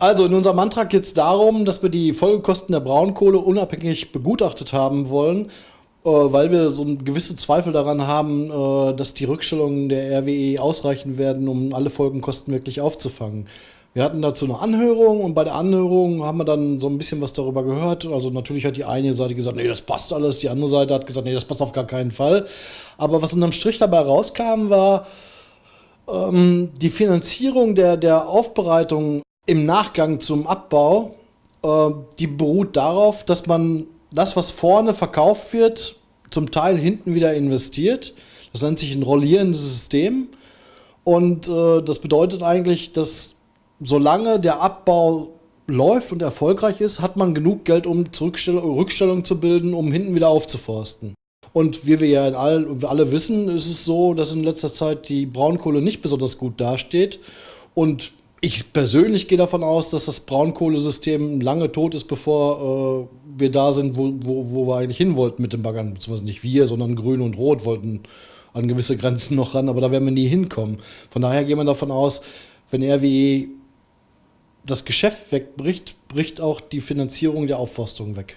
Also in unserem Antrag geht es darum, dass wir die Folgekosten der Braunkohle unabhängig begutachtet haben wollen, äh, weil wir so gewisse Zweifel daran haben, äh, dass die Rückstellungen der RWE ausreichen werden, um alle Folgenkosten wirklich aufzufangen. Wir hatten dazu eine Anhörung und bei der Anhörung haben wir dann so ein bisschen was darüber gehört. Also natürlich hat die eine Seite gesagt, nee, das passt alles. Die andere Seite hat gesagt, nee, das passt auf gar keinen Fall. Aber was unterm Strich dabei rauskam, war ähm, die Finanzierung der, der Aufbereitung im Nachgang zum Abbau, äh, die beruht darauf, dass man das, was vorne verkauft wird, zum Teil hinten wieder investiert. Das nennt sich ein rollierendes System. Und äh, das bedeutet eigentlich, dass solange der Abbau läuft und erfolgreich ist, hat man genug Geld, um Rückstellung zu bilden, um hinten wieder aufzuforsten. Und wie wir ja all, alle wissen, ist es so, dass in letzter Zeit die Braunkohle nicht besonders gut dasteht. Und ich persönlich gehe davon aus, dass das Braunkohlesystem lange tot ist, bevor äh, wir da sind, wo, wo, wo wir eigentlich hin wollten mit den Baggern. Beziehungsweise nicht wir, sondern Grün und Rot wollten an gewisse Grenzen noch ran, aber da werden wir nie hinkommen. Von daher gehen wir davon aus, wenn RWE das Geschäft wegbricht, bricht auch die Finanzierung der Aufforstung weg.